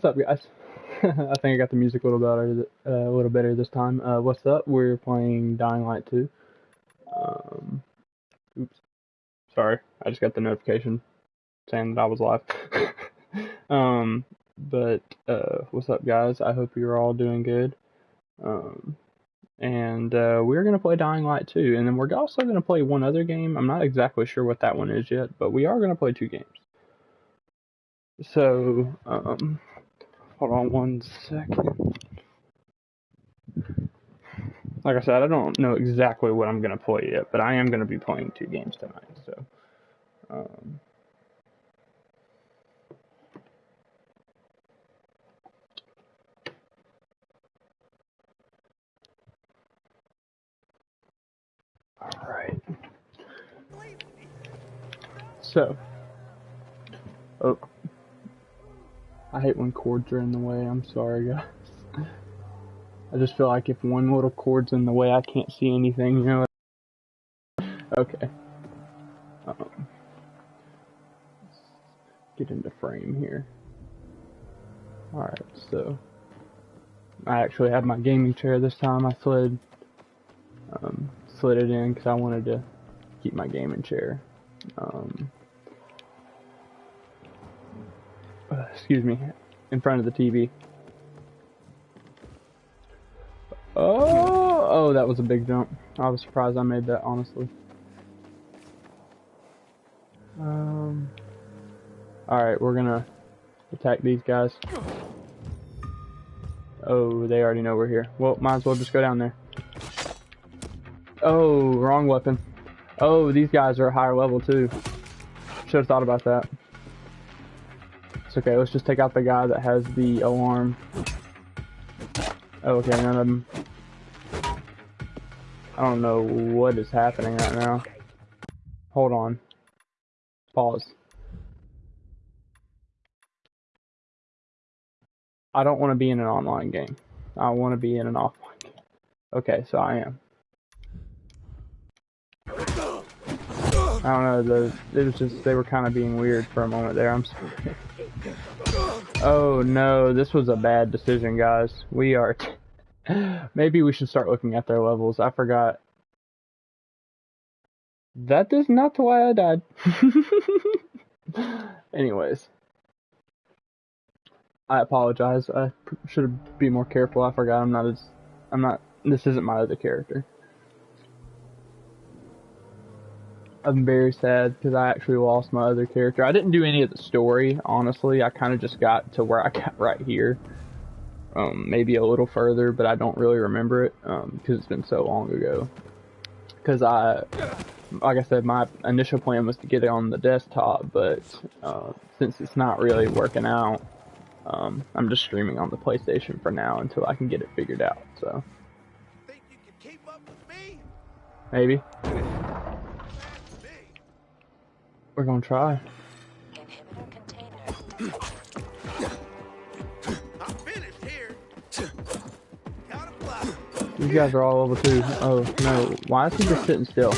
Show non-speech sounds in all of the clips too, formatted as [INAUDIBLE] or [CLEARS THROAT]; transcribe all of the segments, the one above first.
what's up, guys? [LAUGHS] I think I got the music a little better, uh, a little better this time. Uh, what's up? We're playing Dying Light 2. Um, oops. Sorry, I just got the notification saying that I was live. [LAUGHS] um, but uh, what's up, guys? I hope you're all doing good. Um, and uh, we're gonna play Dying Light 2, and then we're also gonna play one other game. I'm not exactly sure what that one is yet, but we are gonna play two games. So, um, hold on one second. Like I said, I don't know exactly what I'm gonna play yet, but I am gonna be playing two games tonight. So, um, all right. So, oh. I hate when cords are in the way. I'm sorry, guys. I just feel like if one little cord's in the way, I can't see anything, you know? Okay. Um, get into frame here. Alright, so. I actually have my gaming chair this time. I slid, um, slid it in because I wanted to keep my gaming chair. Um, uh, excuse me, in front of the TV. Oh, oh, that was a big jump. I was surprised I made that, honestly. Um, alright, we're gonna attack these guys. Oh, they already know we're here. Well, might as well just go down there. Oh, wrong weapon. Oh, these guys are a higher level too. Should have thought about that. It's okay, let's just take out the guy that has the alarm. Oh, okay, none of them. I don't know what is happening right now. Hold on. Pause. I don't want to be in an online game. I want to be in an offline game. Okay, so I am. I don't know, the, it was just, they were kind of being weird for a moment there, I'm sorry. [LAUGHS] Oh no, this was a bad decision, guys. We are... [GASPS] Maybe we should start looking at their levels. I forgot. That is not why I died. [LAUGHS] Anyways. I apologize. I should be more careful. I forgot I'm not as... I'm not... This isn't my other character. I'm very sad because I actually lost my other character. I didn't do any of the story, honestly. I kind of just got to where I [LAUGHS] got right here. Um, maybe a little further, but I don't really remember it because um, it's been so long ago. Because I, like I said, my initial plan was to get it on the desktop, but uh, since it's not really working out, um, I'm just streaming on the PlayStation for now until I can get it figured out. So. Maybe. [LAUGHS] We're gonna try. These guys are all over too. Oh no, why is he just sitting still?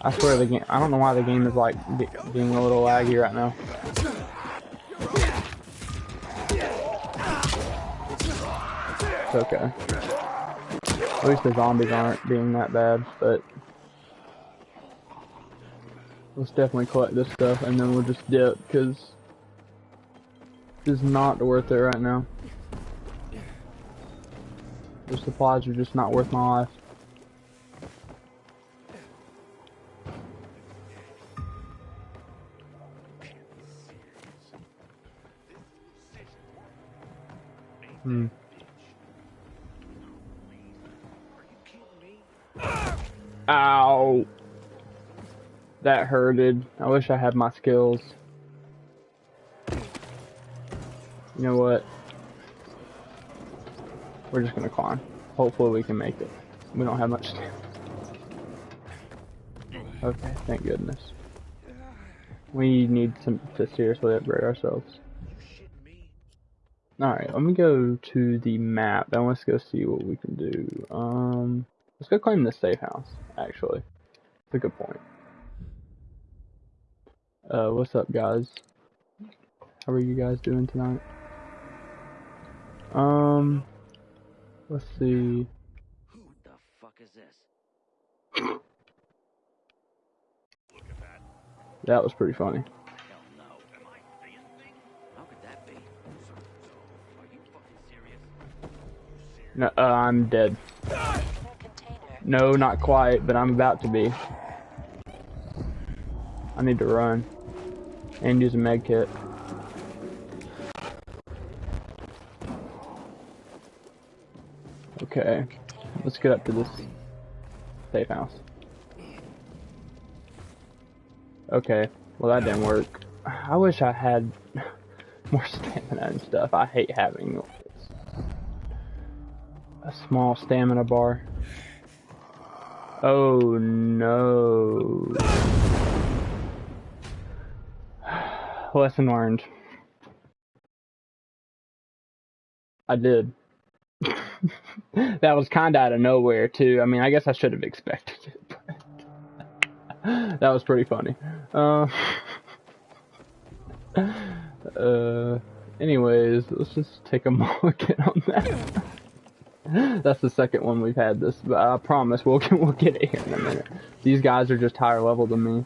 I swear the game. I don't know why the game is like being a little laggy right now. It's okay. At least the zombies aren't being that bad, but Let's definitely collect this stuff and then we'll just dip because it's not worth it right now. The supplies are just not worth my life. Hmm. Ow. That hurted. I wish I had my skills. You know what? We're just gonna climb. Hopefully we can make it. We don't have much time. Okay, thank goodness. We need some to seriously upgrade ourselves. Alright, let me go to the map and let's go see what we can do. Um, let's go claim this safe house, actually. It's a good point. Uh, what's up, guys? How are you guys doing tonight? Um, let's see. Who the fuck is this? That that. was pretty funny. Hell no. Am I seeing things? How could that be? So, so, are you fucking serious? No, uh, I'm dead. No, not quite, but I'm about to be. I need to run and use a med kit. Okay, let's get up to this safe house. Okay, well that didn't work. I wish I had [LAUGHS] more stamina and stuff. I hate having a small stamina bar. Oh no. Lesson learned. I did. [LAUGHS] that was kinda out of nowhere too. I mean, I guess I should have expected it. [LAUGHS] That was pretty funny. Uh, [LAUGHS] uh, anyways, let's just take a mulligan on that. That's the second one we've had this, but I promise we'll get, we'll get it here in a minute. These guys are just higher level than me.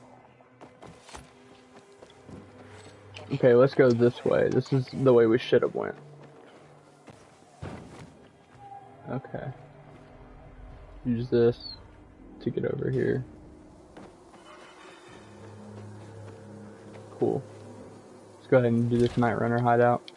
Okay, let's go this way. This is the way we should have went. Okay. Use this to get over here. Cool. Let's go ahead and do this Night Runner hideout.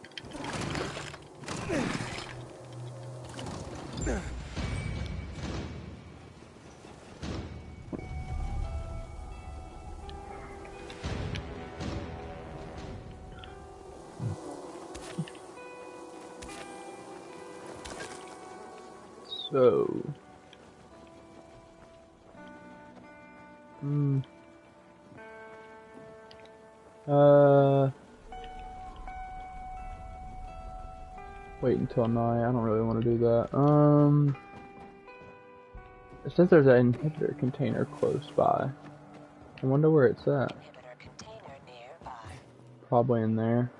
Until night. I don't really want to do that. Um. It says there's an inhibitor container close by. I wonder where it's at. Inhibitor container nearby. Probably in there.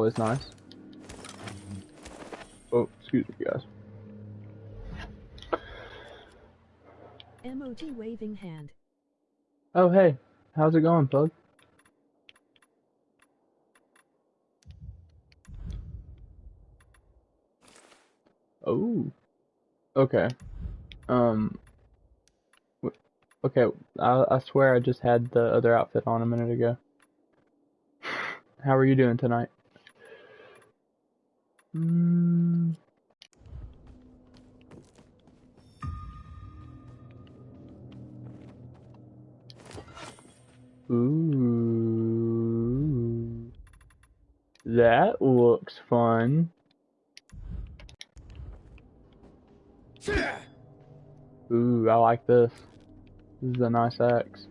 Always nice. Oh, excuse me, guys. MOT waving hand. Oh, hey. How's it going, Pug? Oh. Okay. Um. Okay, I, I swear I just had the other outfit on a minute ago. [SIGHS] How are you doing tonight? Mm. Ooh. That looks fun. Ooh, I like this. This is a nice axe.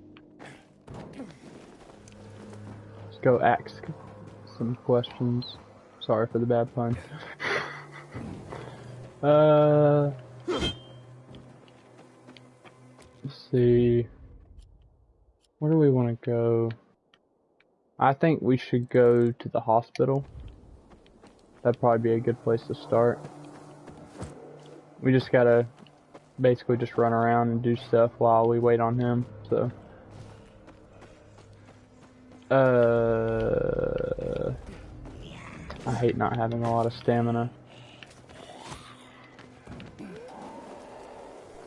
Let's go ask some questions. Sorry for the bad pun. uh, let's see. Where do we want to go? I think we should go to the hospital. That'd probably be a good place to start. We just gotta basically just run around and do stuff while we wait on him, so. Uh, I hate not having a lot of stamina.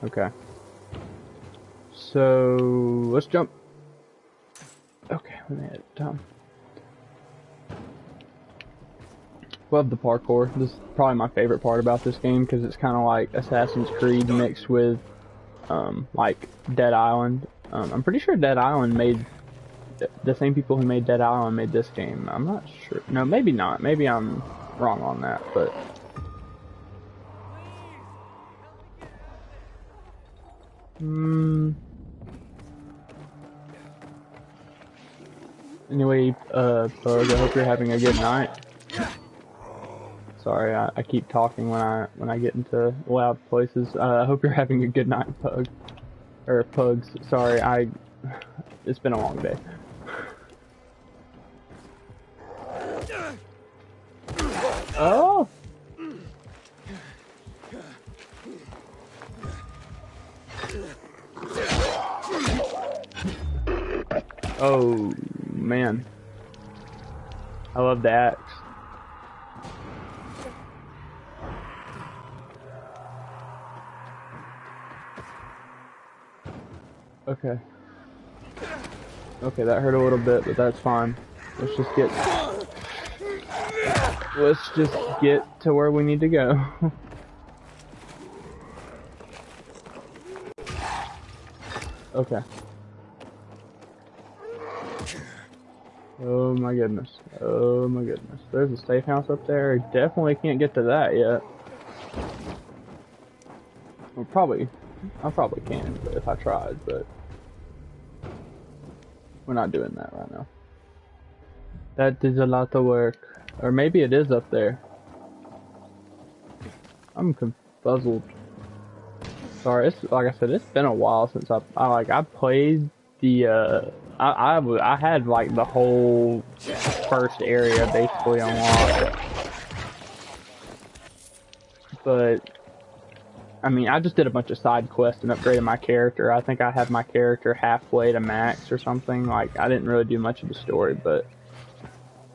Okay. So, let's jump. Okay, we made it. Done. Love the parkour. This is probably my favorite part about this game because it's kind of like Assassin's Creed mixed with, um, like Dead Island. Um, I'm pretty sure Dead Island made the same people who made Dead Island made this game. I'm not sure. No, maybe not. Maybe I'm wrong on that, but. Hmm. Anyway, uh, Bug, I hope you're having a good night. Sorry, I, I keep talking when I when I get into loud places. Uh, I hope you're having a good night, Pug. Or Pugs. Sorry, I. It's been a long day. Oh. Oh man. I love the axe. Okay. Okay, that hurt a little bit, but that's fine. Let's just get Let's just get to where we need to go. [LAUGHS] okay. Oh my goodness. Oh my goodness. There's a safe house up there. Definitely can't get to that yet. Well, probably. I probably can if I tried, but we're not doing that right now. That is a lot of work. Or maybe it is up there. I'm confuzzled. Sorry, it's like I said, it's been a while since I, I like I played the uh I, I I had like the whole first area basically unlocked. But I mean, I just did a bunch of side quests and upgraded my character. I think I had my character halfway to max or something. Like I didn't really do much of the story, but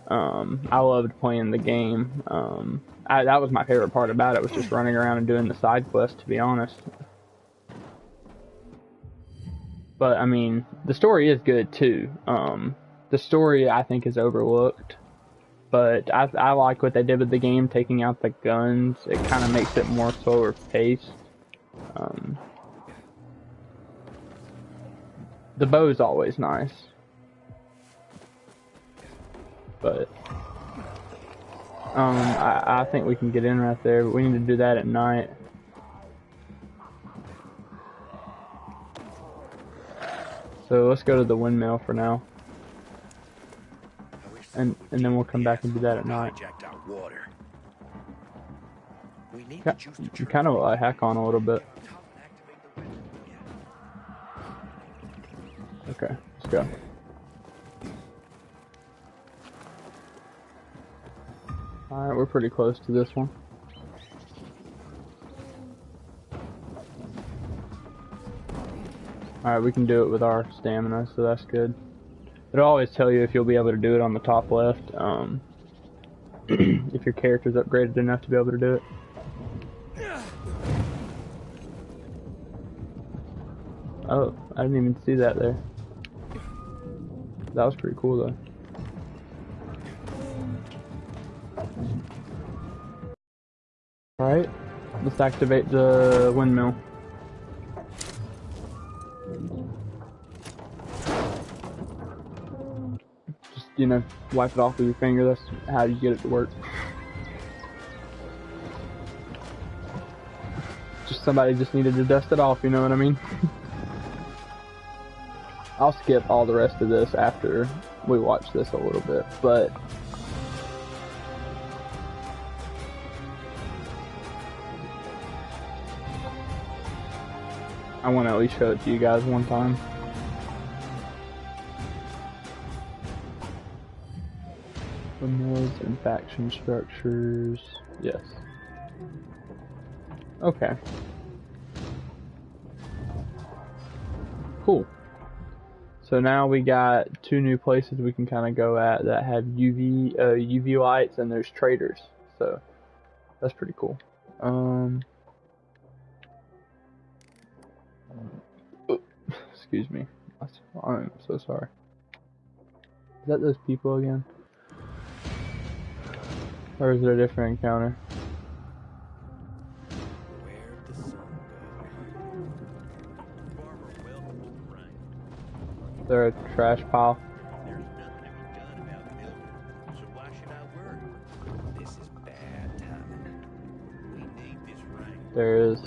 um, I loved playing the game. Um, I, that was my favorite part about it was just running around and doing the side quests. To be honest. But I mean, the story is good too. Um, the story I think is overlooked, but I, I like what they did with the game, taking out the guns. It kind of makes it more slower paced. Um, the bow is always nice, but um, I, I think we can get in right there. But we need to do that at night. So let's go to the windmill for now. And and then we'll come back and do that at night. You kind of like hack on a little bit. Okay, let's go. Alright, we're pretty close to this one. Alright, we can do it with our stamina, so that's good. It'll always tell you if you'll be able to do it on the top left, um, [CLEARS THROAT] if your character's upgraded enough to be able to do it. Oh, I didn't even see that there. That was pretty cool though. Let's activate the windmill. Just, you know, wipe it off with your finger, that's how you get it to work. Just somebody just needed to dust it off, you know what I mean? [LAUGHS] I'll skip all the rest of this after we watch this a little bit, but I want to at least show it to you guys one time. Windmills and faction structures. Yes. Okay. Cool. So now we got two new places we can kind of go at that have UV uh, UV lights and there's traders. So that's pretty cool. Um. Excuse me. I'm so sorry. Is that those people again? Or is it a different encounter? Where'd the sun go? There is.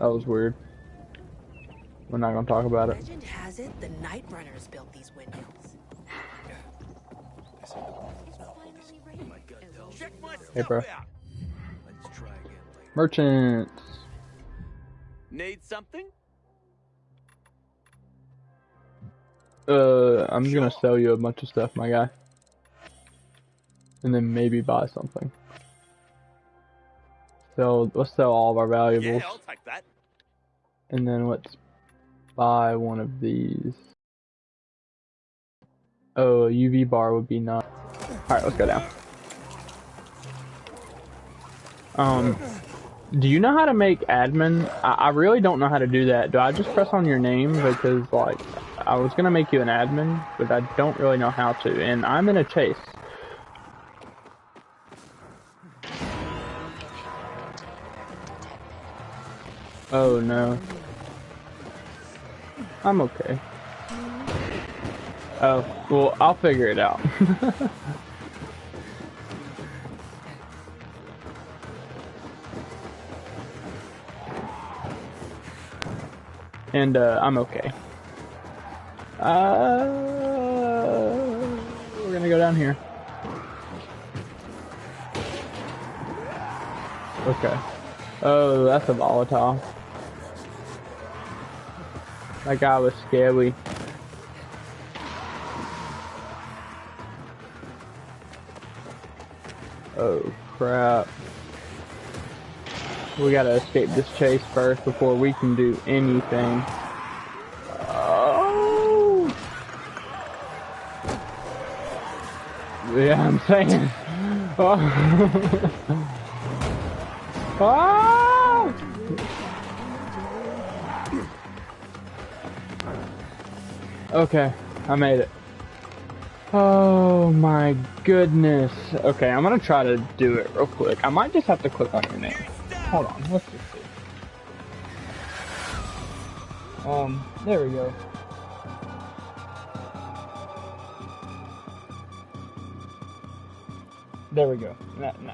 That was weird. We're not gonna talk about it. Legend has it the Night Runners built these windmills. Hey, bro. out. Let's try again later. Merchants. Need something? Uh, I'm just gonna sell you a bunch of stuff, my guy. And then maybe buy something. So let's sell all of our valuables. Yeah, I'll take that. And then let's buy one of these. Oh, a UV bar would be nice. Alright, let's go down. Um, do you know how to make admin? I, I really don't know how to do that. Do I just press on your name? Because, like, I was gonna make you an admin, but I don't really know how to. And I'm in a chase. Oh no. I'm okay. Oh, well, I'll figure it out. [LAUGHS] and, uh, I'm okay. Uh, we're gonna go down here. Okay. Oh, that's a volatile. That guy was scary. Oh crap. We gotta escape this chase first before we can do anything. Oh! Yeah, I'm saying. [LAUGHS] Oh! oh! [LAUGHS] Okay, I made it. Oh my goodness. Okay, I'm gonna try to do it real quick. I might just have to click on your name. Hold on, let's just see. Um, there we go. There we go.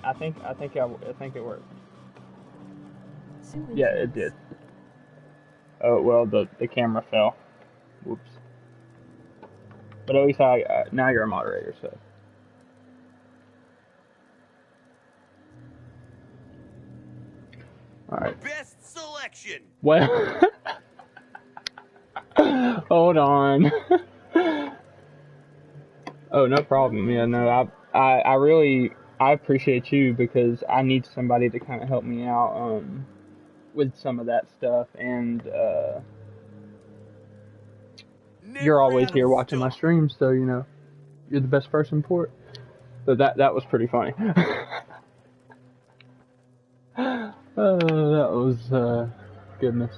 I think I think I, I think it worked. Yeah, it did. Oh well, the the camera fell. Whoops. But at least I uh, now you're a moderator, so. All right. Best selection. Well, [LAUGHS] hold on. [LAUGHS] oh, no problem. Yeah, no, I, I, I really, I appreciate you because I need somebody to kind of help me out, um, with some of that stuff, and uh, you're always here watching my streams, so you know, you're the best person for it. So that that was pretty funny. oh, [LAUGHS] that was uh, goodness.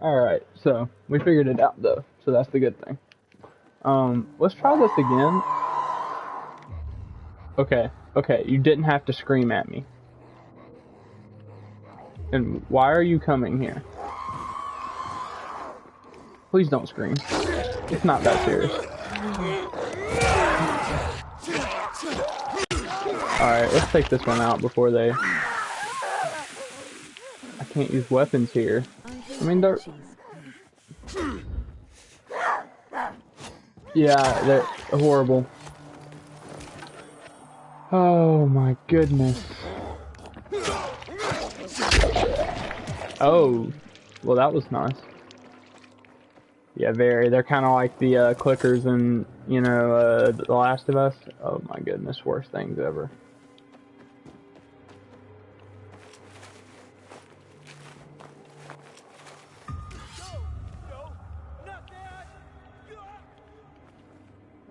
All right, so we figured it out though, so that's the good thing. Um, let's try this again. Okay, okay, you didn't have to scream at me. And why are you coming here? Please don't scream. It's not that serious. Alright, let's take this one out before they... I can't use weapons here. I mean, they're... Yeah, they're horrible. Oh my goodness. Oh, well that was nice. Yeah, very. They're kind of like the uh, clickers in, you know, uh, The Last of Us. Oh my goodness, worst things ever.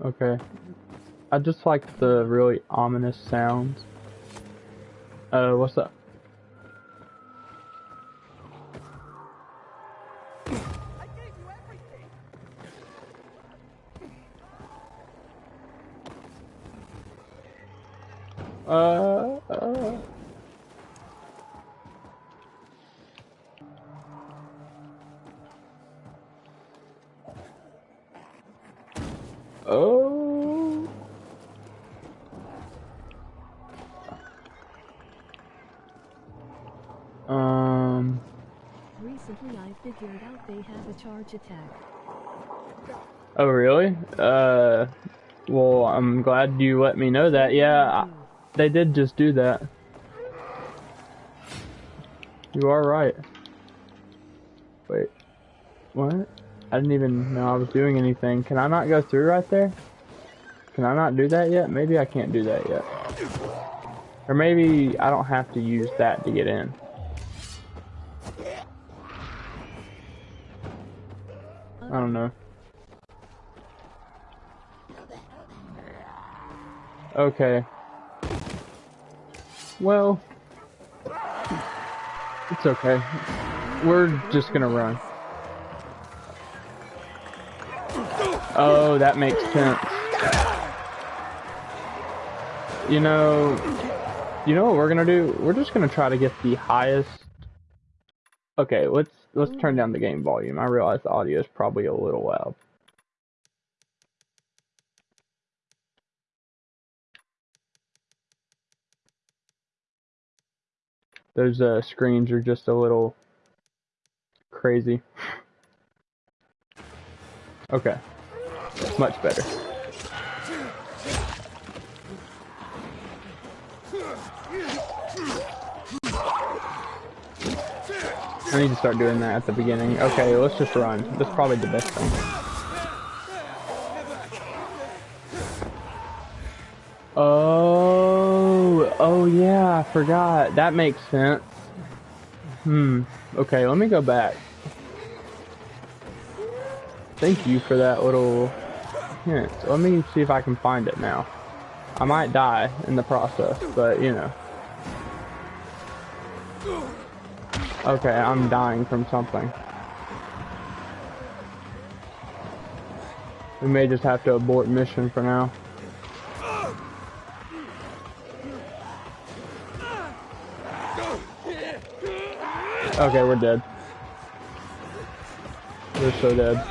Okay. I just like the really ominous sounds. Uh, what's up? Uh, uh. Oh. Um, Recently, I've figured out they have a charge attack. Oh, really? Uh, well, I'm glad you let me know that. Yeah, I, they did just do that. You are right. Wait, what? I didn't even know I was doing anything. Can I not go through right there? Can I not do that yet? Maybe I can't do that yet. Or maybe I don't have to use that to get in. I don't know. Okay. Well, it's okay. We're just gonna run. Oh, that makes sense. You know, you know what we're gonna do? We're just gonna try to get the highest. Okay, let's let's turn down the game volume. I realize the audio is probably a little loud. Those uh, screens are just a little crazy. Okay, much better. I need to start doing that at the beginning. Okay, let's just run. That's probably the best thing. Oh, yeah, I forgot. That makes sense. Hmm. Okay, let me go back. Thank you for that little hint. Let me see if I can find it now. I might die in the process, but you know. Okay, I'm dying from something. We may just have to abort mission for now. Okay, we're dead. We're so dead.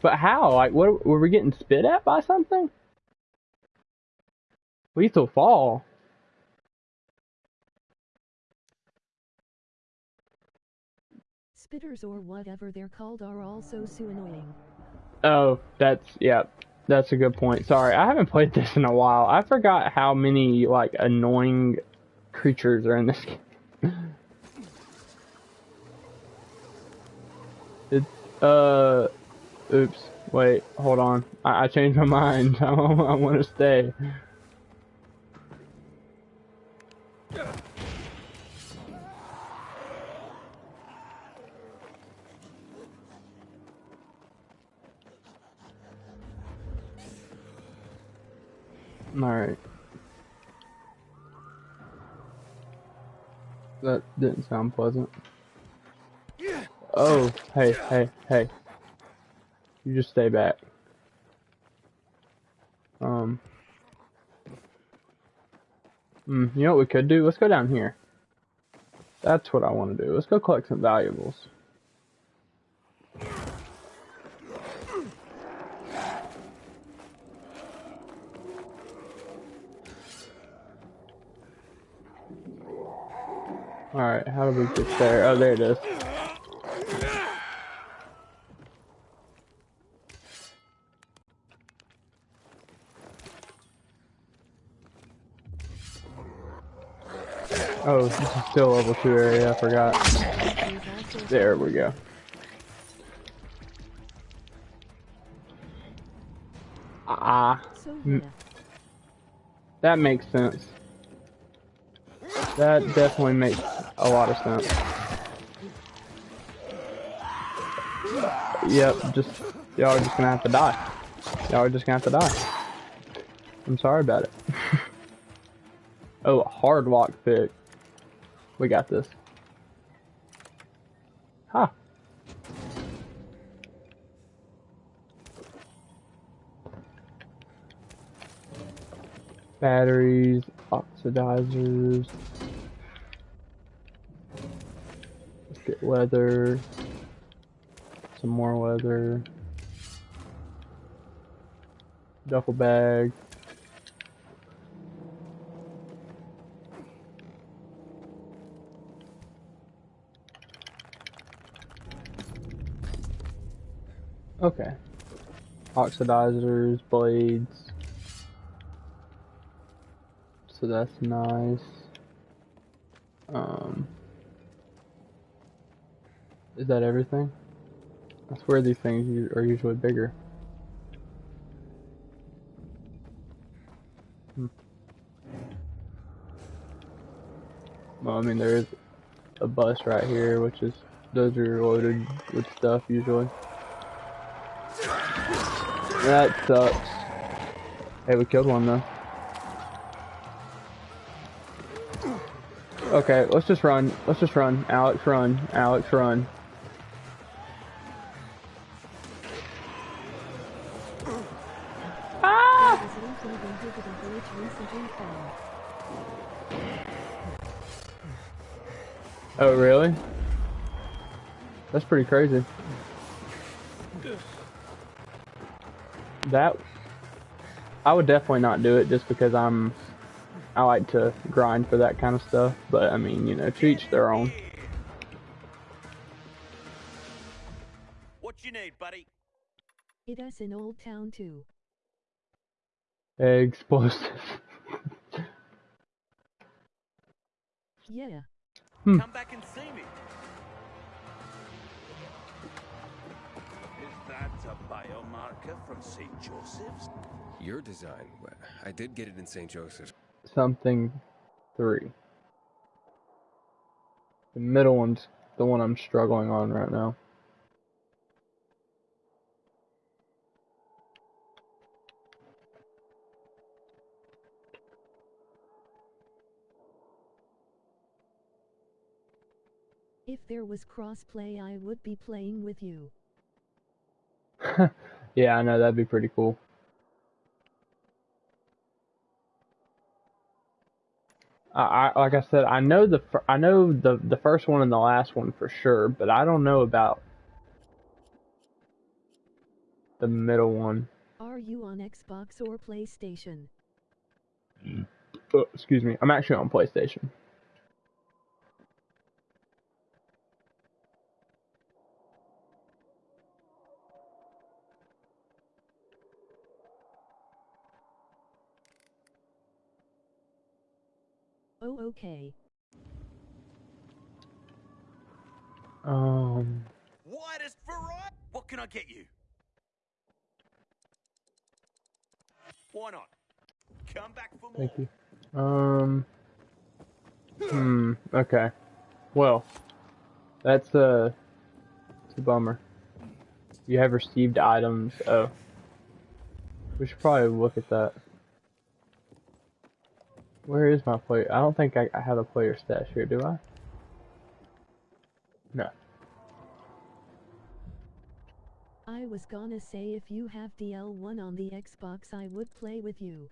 But how? Like, what? Were we getting spit at by something? We still fall. Spitters or whatever they're called are also so annoying. Oh, that's yeah, that's a good point. Sorry, I haven't played this in a while. I forgot how many like annoying creatures are in this [LAUGHS] game. Uh, oops. Wait, hold on. I, I changed my mind. [LAUGHS] I, I want to stay. Alright. That didn't sound pleasant. Oh, hey, hey, hey. You just stay back. Um. Hmm, you know what we could do? Let's go down here. That's what I want to do. Let's go collect some valuables. Alright, how do we get there? Oh, there it is. Oh, still level 2 area, I forgot. There we go. Ah, Mm. that makes sense. That definitely makes a lot of sense. Yep, just y'all are just gonna have to die. Y'all are just gonna have to die. I'm sorry about it. [LAUGHS] oh, a hard lock pick. We got this. Ha. Batteries, oxidizers. Let's get leather. Some more leather. Duffel bag. Okay. Oxidizers, blades. So that's nice. Um, is that everything? I swear these things are usually bigger. Hmm. Well, I mean, there is a bus right here, which is, those are loaded with stuff usually. That sucks. Hey, we killed one though. Okay, let's just run. Let's just run. Alex, run. Alex, run. Ah! Oh, really? That's pretty crazy. That I would definitely not do it just because I'm I like to grind for that kind of stuff. But I mean, you know, to each their own. What you need, buddy? It is in Old Town too. Explosive. [LAUGHS] Yeah. Hmm. Come back and see me. Biomarker from St. Joseph's? Your design. I did get it in St. Joseph's. Something three. The middle one's the one I'm struggling on right now. If there was crossplay, I would be playing with you. [LAUGHS] yeah, I know that'd be pretty cool. I, I like I said, I know the I know the the first one and the last one for sure, but I don't know about the middle one. Are you on Xbox or PlayStation? Mm. Oh, excuse me, I'm actually on PlayStation. Oh, okay. Um, Widest variety. What can I get you? Why not? Come back for more. thank you. Um, hmm. Okay. Well, that's a, it's a bummer. You have received items. Oh, we should probably look at that. Where is my player? I don't think I, I have a player stash here, do I? No. I was gonna say if you have DL1 on the Xbox, I would play with you.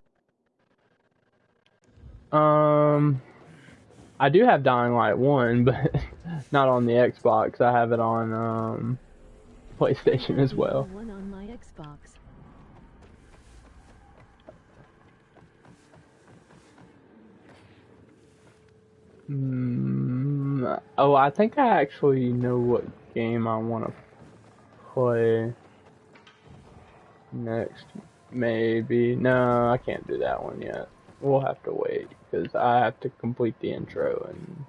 Um, I do have Dying Light 1, [LAUGHS] but not on the Xbox. I have it on um, PlayStation as well. One on my Xbox. Mm, oh, I think I actually know what game I want to play next. Maybe. No, I can't do that one yet. We'll have to wait because I have to complete the intro and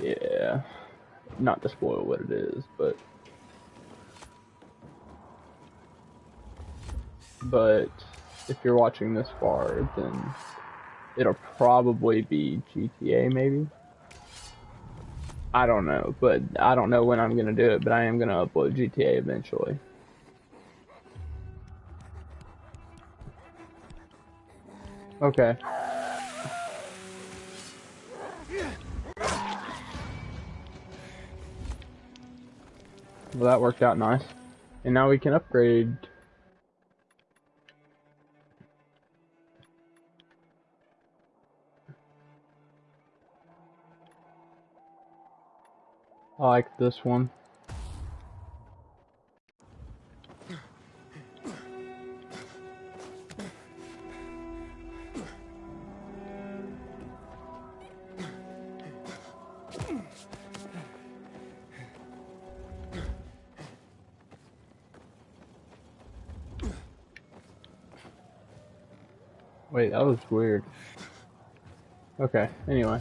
yeah, not to spoil what it is, but but if you're watching this far, then it'll probably be GTA maybe. I don't know, but I don't know when I'm gonna do it, but I am gonna upload GTA eventually. Okay. Well, that worked out nice. And now we can upgrade. I like this one. Wait, that was weird. Okay, anyway.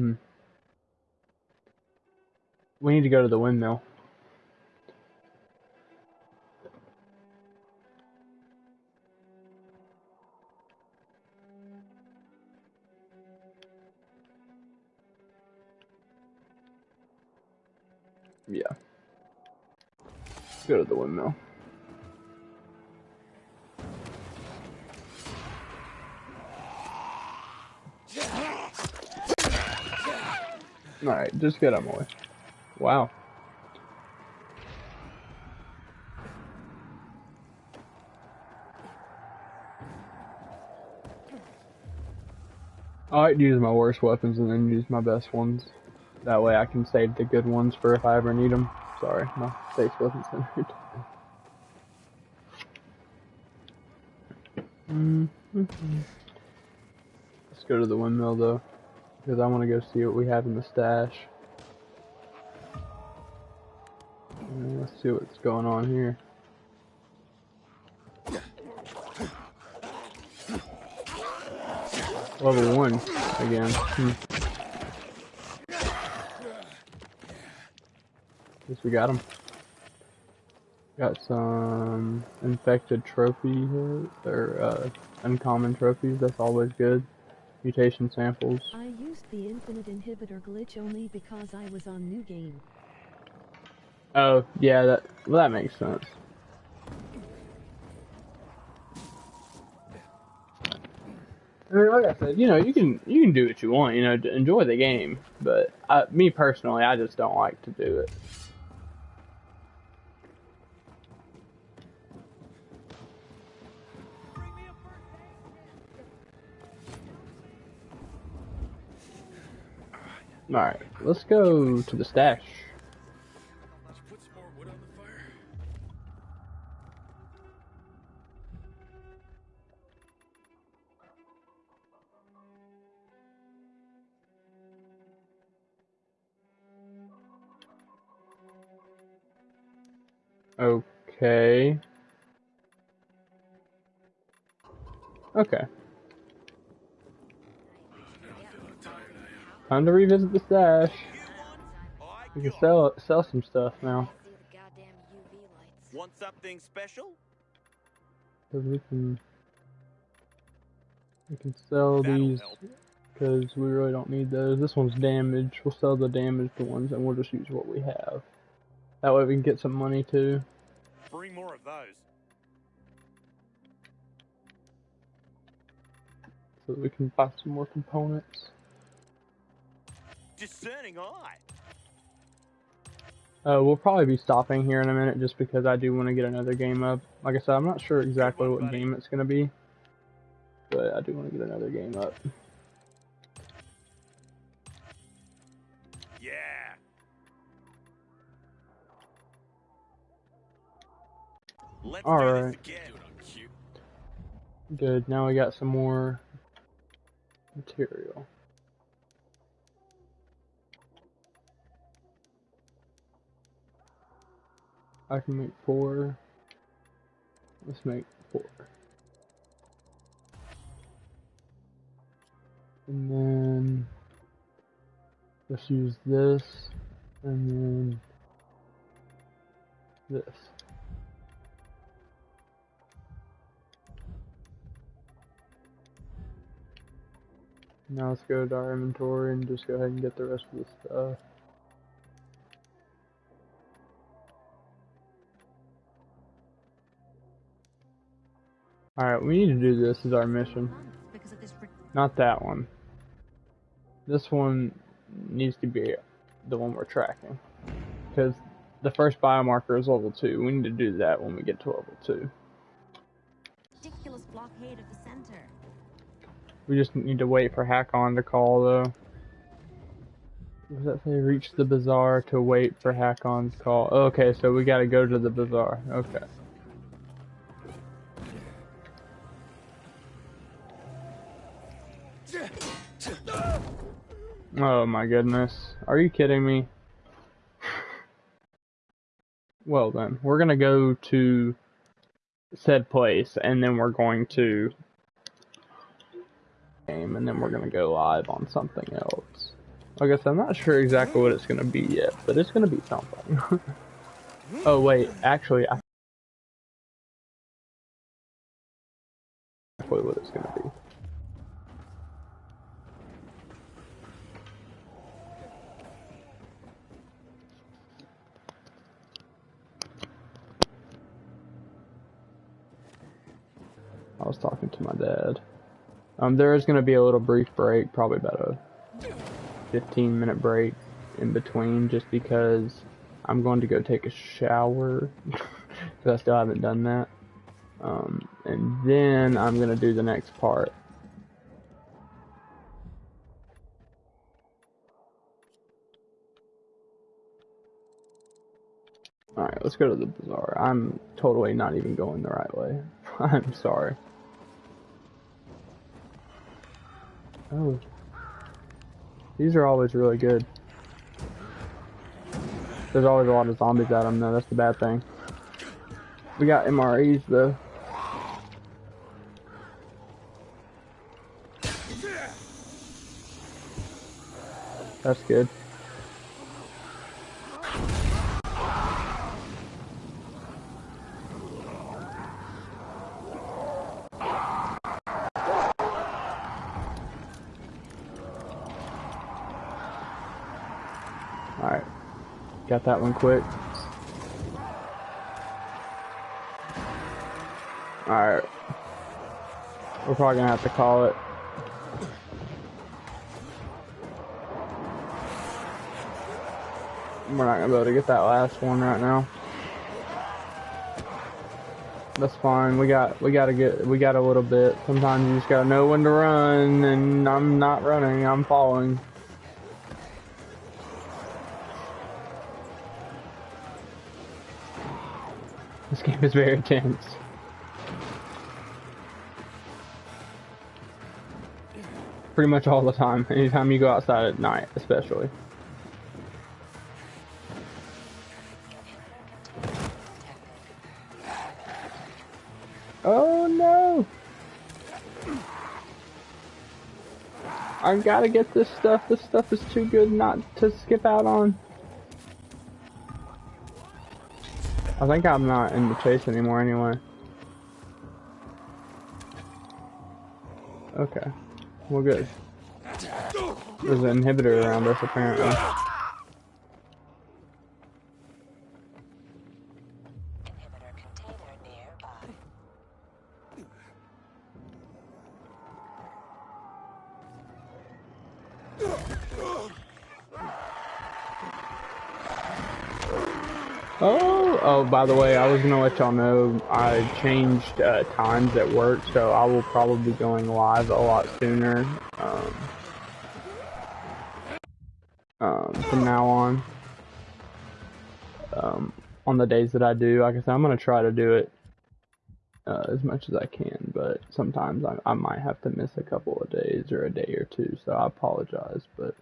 Hmm We need to go to the windmill. Yeah. Go to the windmill. Alright, just get out of my way. Wow. I like to use my worst weapons and then use my best ones. That way I can save the good ones for if I ever need them. Sorry, my face wasn't centered. [LAUGHS] Mm -hmm. Let's go to the windmill though, because I want to go see what we have in the stash. And let's see what's going on here. Level one again. Hmm. Guess we got him. Got some infected trophy here, or uh, uncommon trophies. That's always good. Mutation samples. I used the infinite inhibitor glitch only because I was on new game. Oh yeah, that well, that makes sense. I mean, like I said, you know, you can you can do what you want, you know, to enjoy the game. But I, me personally, I just don't like to do it. Alright, let's go to the stash. Okay. you put some more wood on the fire? Okay. Okay. Time to revisit the stash. We can sell sell some stuff now. Want something special? Cause we can we can sell That'll these because we really don't need those. This one's damaged. We'll sell the damaged ones and we'll just use what we have. That way we can get some money too. Bring more of those. So that we can buy some more components. Discerning eye. Uh, we'll probably be stopping here in a minute just because I do want to get another game up. Like I said, I'm not sure exactly what buddy. game it's going to be, but I do want to get another game up. Yeah. Let's this again. Good, now we got some more material. I can make four. Let's make four. And then let's use this and then this. Now let's go to our inventory and just go ahead and get the rest of the stuff. Alright, we need to do this as our mission. Not that one. This one needs to be the one we're tracking. Because the first biomarker is level 2. We need to do that when we get to level 2. ridiculous blockade of the center. We just need to wait for Hakon to call though. What does that say? Reach the bazaar to wait for Hakon's call. Okay, so we gotta go to the bazaar. Okay. Oh my goodness. Are you kidding me? Well then, we're gonna go to said place, and then we're going to game, and then we're gonna go live on something else. I guess I'm not sure exactly what it's gonna be yet, but it's gonna be something. [LAUGHS] oh wait, actually, I exactly what it's gonna be. I was talking to my dad. Um, there is going to be a little brief break, probably about a 15 minute break in between, just because I'm going to go take a shower, [LAUGHS] because I still haven't done that. Um, and then I'm going to do the next part. Alright, let's go to the bazaar. I'm totally not even going the right way. [LAUGHS] I'm sorry. Oh. These are always really good. There's always a lot of zombies at them though, that's the bad thing. We got MREs though. That's good. Got that one quick. Alright. We're probably gonna have to call it. We're not gonna be able to get that last one right now. That's fine. We got we gotta get we got a little bit. Sometimes you just gotta know when to run and I'm not running, I'm following. [LAUGHS] Game is very tense. Pretty much all the time. Anytime you go outside at night, especially. Oh no! I gotta get this stuff. This stuff is too good not to skip out on. I think I'm not in the chase anymore anyway. Okay. We're good. There's an inhibitor around us apparently. Inhibitor container nearby. Oh, oh, by the way, I was gonna let y'all know I changed uh, times at work, so I will probably be going live a lot sooner um, um, from now on. Um, on the days that I do, like I said, I'm gonna try to do it uh, as much as I can, but sometimes I, I might have to miss a couple of days or a day or two, so I apologize, but.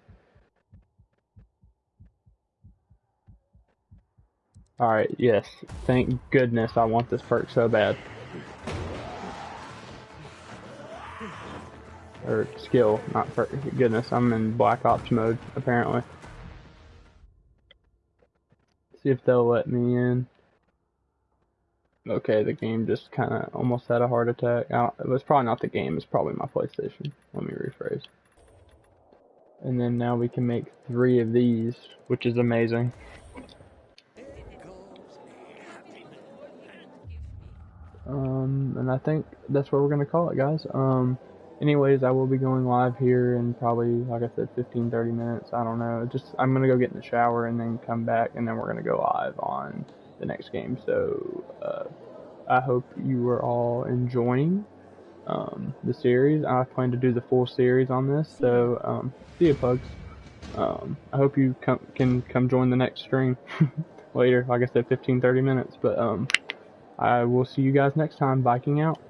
Alright, yes. Thank goodness I want this perk so bad. Or skill, not perk. Goodness, I'm in Black Ops mode, apparently. See if they'll let me in. Okay, the game just kind of almost had a heart attack. It was probably not the game, it's probably my PlayStation. Let me rephrase. And then now we can make three of these, which is amazing. Um, and I think that's what we're gonna call it, guys. Um, anyways, I will be going live here in probably, like I said, 15, 30 minutes. I don't know. Just I'm gonna go get in the shower and then come back, and then we're gonna go live on the next game. So uh, I hope you are all enjoying um, the series. I plan to do the full series on this. So um, see you, pugs. Um, I hope you come, can come join the next stream [LAUGHS] later. Like I said, 15, 30 minutes. But um. I will see you guys next time. Viking out.